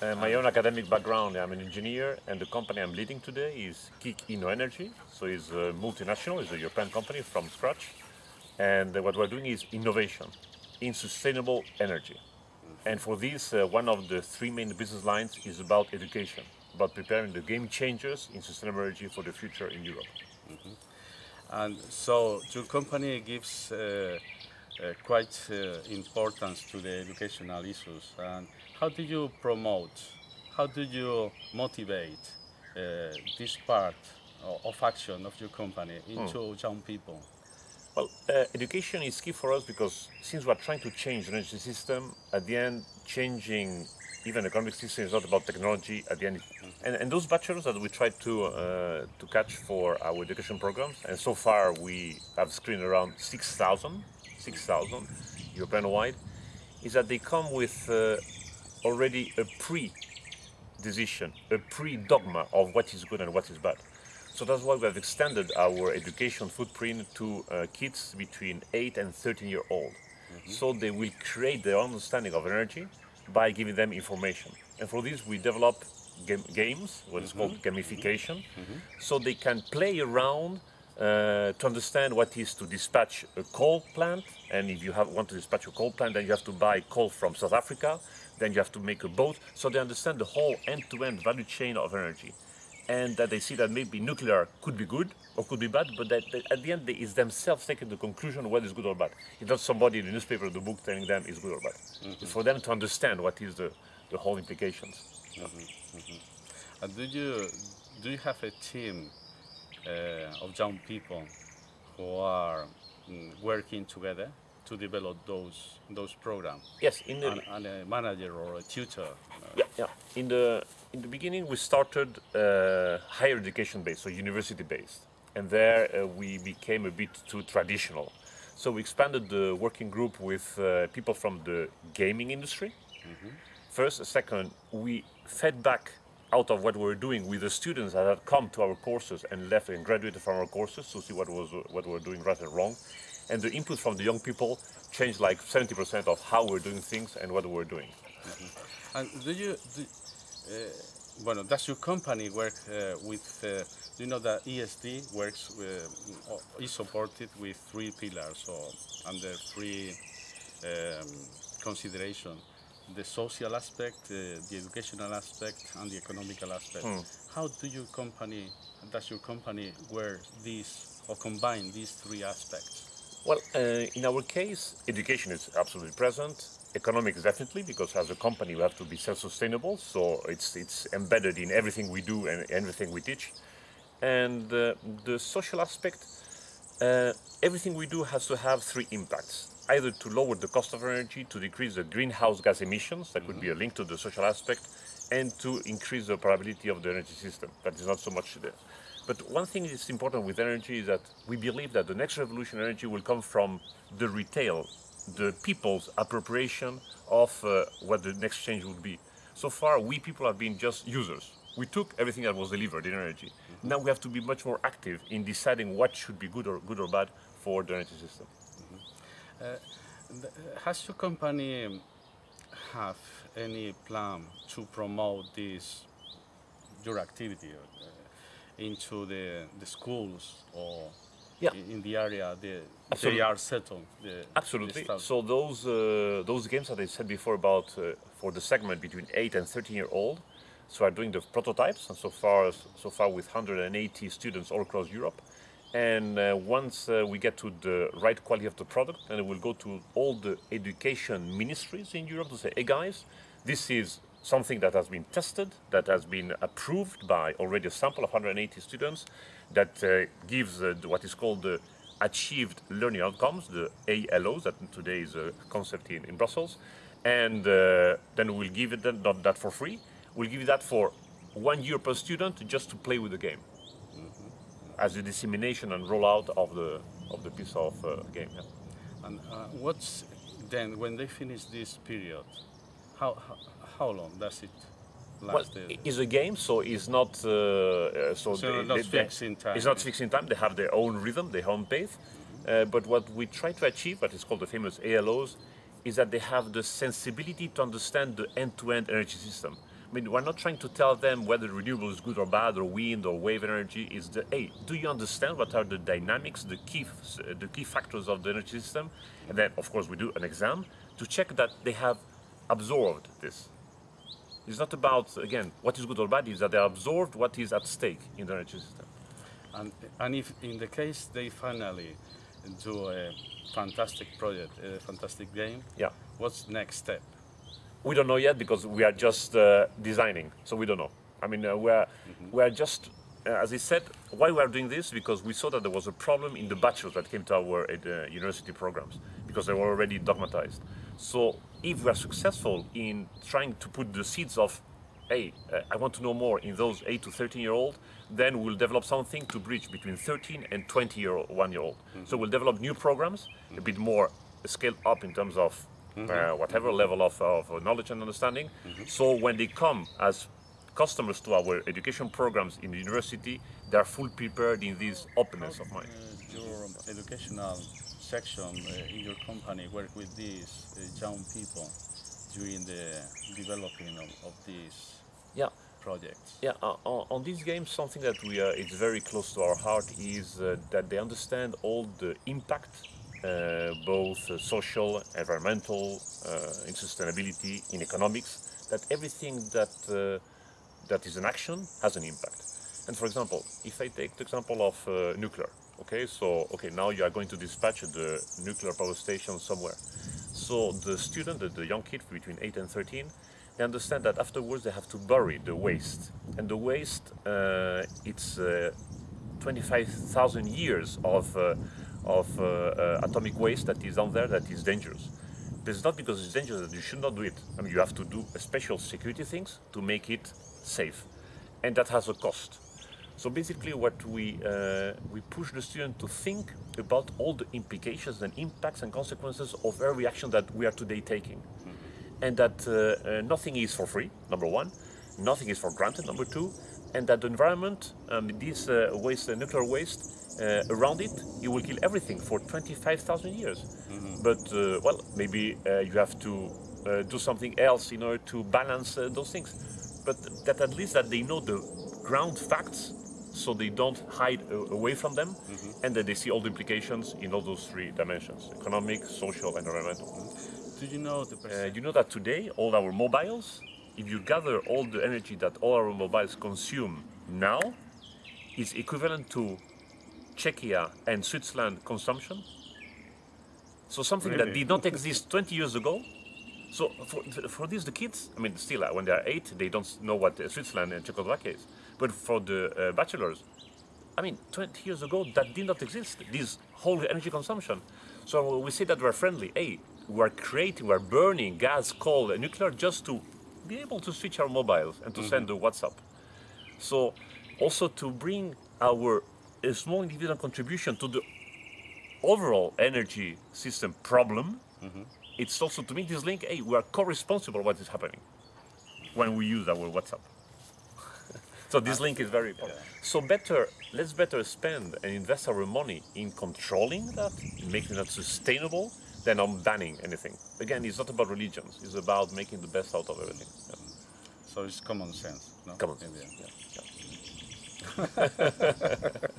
Uh, my own academic background, I'm an engineer and the company I'm leading today is Kick Inno Energy. So it's a multinational, it's a European company from scratch. And uh, what we're doing is innovation in sustainable energy. And for this, uh, one of the three main business lines is about education, about preparing the game changers in sustainable energy for the future in Europe. And so your company gives uh, uh, quite uh, importance to the educational issues. And how do you promote, how do you motivate uh, this part of action of your company into young people? Well, uh, education is key for us because since we're trying to change the energy system, at the end, changing even the economic system is not about technology. At the end, and, and those bachelors that we try to uh, to catch for our education programs, and so far we have screened around 6,000, 6,000 European-wide, is that they come with uh, already a pre-decision, a pre-dogma of what is good and what is bad. So that's why we have extended our education footprint to uh, kids between 8 and 13 year old. So they will create their understanding of energy by giving them information. And for this we develop game, games, what is called gamification, so they can play around uh, to understand what is to dispatch a coal plant. And if you have, want to dispatch a coal plant, then you have to buy coal from South Africa, then you have to make a boat. So they understand the whole end-to-end value chain of energy and that they see that maybe nuclear could be good or could be bad, but that, that at the end they is themselves taking the conclusion whether it's good or bad. It's not somebody in the newspaper or the book telling them it's good or bad. It's for them to understand what is the, the whole implications. And do you do you have a team uh, of young people who are mm, working together to develop those those programs? Yes, in the, And, and a manager or a tutor. yeah, yeah. In the in the beginning, we started uh, higher education based, so university based, and there uh, we became a bit too traditional. So we expanded the working group with uh, people from the gaming industry. First, second, we fed back out of what we were doing with the students that had come to our courses and left and graduated from our courses to see what was what we were doing right and wrong. And the input from the young people changed like 70% of how we're doing things and what we're doing. And do you, do, uh, bueno, does your company work uh, with, uh, do you know that ESD works, uh, is supported with three pillars or under three um, consideration, the social aspect, uh, the educational aspect and the economical aspect. How do your company, does your company wear these or combine these three aspects? Well, uh, in our case, education is absolutely present. Economics definitely, because as a company we have to be self-sustainable. So it's it's embedded in everything we do and everything we teach. And uh, the social aspect, uh, everything we do has to have three impacts: either to lower the cost of energy, to decrease the greenhouse gas emissions, that could be a link to the social aspect, and to increase the probability of the energy system. That is not so much there. But one thing that's important with energy is that we believe that the next revolution in energy will come from the retail, the people's appropriation of uh, what the next change would be. So far, we people have been just users. We took everything that was delivered in energy. Now we have to be much more active in deciding what should be good or good or bad for the energy system. Th- Has your company um, have any plan to promote this your activity uh, into the, the schools or Yeah. in, the area the, they Absolutely. are settled? The, Absolutely. the? So those uh, those games that I said before about uh, for the segment between 8 and 13 year old, so are doing the prototypes, and so far so far with 180 students all across Europe. And uh, once uh, we get to the right quality of the product, then we will go to all the education ministries in Europe to say, hey guys, this is something that has been tested, that has been approved by already a sample of 180 students, that uh, gives uh, what is called the achieved learning outcomes, the ALOs, that today is a concept in, in Brussels. And uh, then we'll give it that, not that for free, we'll give you that for one year per student just to play with the game as a dissemination and rollout of the of the piece of uh, game. yeah. And uh, what's then when they finish this period? How how, how long does it last? Well, it is a game, so it's not uh, uh, so, So not fixed in time. It's not fixed in time. They have their own rhythm, their own pace. Uh, but what we try to achieve, what is called the famous ALOs, is that they have the sensibility to understand the end-to-end energy system. I mean, we're not trying to tell them whether renewable is good or bad, or wind or wave energy. Is the hey, do you understand what are the dynamics, the key, the key factors of the energy system? And then, of course, we do an exam to check that they have absorbed this. It's not about again what is good or bad. Is that they absorbed what is at stake in the energy system. And, and if in the case they finally do a fantastic project, a fantastic game, Yeah. what's next step? We don't know yet because we are just uh, designing, so we don't know. I mean, uh, we're we're just, uh, as I said, why we are doing this because we saw that there was a problem in the bachelors that came to our uh, university programs because they were already dogmatized. So if we are successful in trying to put the seeds of, hey, uh, I want to know more in those 8 to 13 year old, then we'll develop something to bridge between 13 and 20 year old, one year old. So we'll develop new programs, a bit more scaled up in terms of uh, whatever level of, of knowledge and understanding. So when they come as customers to our education programs in the university, they are full prepared in this openness of mind. Uh, your educational section uh, in your company work with these uh, young people during the developing of, of these Yeah. projects. Yeah, uh, on these games, something that we uh, it's very close to our heart is uh, that they understand all the impact, uh, both uh, social, environmental, uh, in sustainability, in economics. That everything that uh, that is an action has an impact. And for example, if I take the example of uh, nuclear, okay, so okay, now you are going to dispatch the nuclear power station somewhere. So the student, the, young kid between 8 and 13, they understand that afterwards they have to bury the waste. And the waste, uh, it's uh, 25,000 years of, uh, of uh, uh, atomic waste that is down there that is dangerous. But it's not because it's dangerous that you should not do it. I mean, you have to do special security things to make it safe. And that has a cost. So basically, what we uh, we push the student to think about all the implications and impacts and consequences of every action that we are today taking, and that uh, uh, nothing is for free. Number one, nothing is for granted. Number two, and that the environment, um, this uh, waste, uh, nuclear waste, uh, around it, it will kill everything for 25,000 years. But uh, well, maybe uh, you have to uh, do something else in order to balance uh, those things. But that at least that they know the ground facts so they don't hide away from them and that they see all the implications in all those three dimensions economic social and environmental. Do you know the uh, you know that today all our mobiles if you gather all the energy that all our mobiles consume now is equivalent to czechia and switzerland consumption. So something that did not exist 20 years ago so for, for these the kids, I mean, still uh, when they are eight, they don't know what uh, Switzerland and Czechoslovakia is. But for the uh, bachelors, I mean, 20 years ago that did not exist. This whole energy consumption. So we say that we're friendly. Hey, we're creating, we're burning gas, coal, and nuclear just to be able to switch our mobiles and to send the WhatsApp. So also to bring our a small individual contribution to the overall energy system problem, it's also to make this link, hey, we are co-responsible what is happening when we use our WhatsApp. so this link is very important. So better, let's better spend and invest our money in controlling that, making that sustainable, than on banning anything. Again, it's not about religions. It's about making the best out of everything. Yeah. So it's common sense. No? Common sense. Yeah. yeah.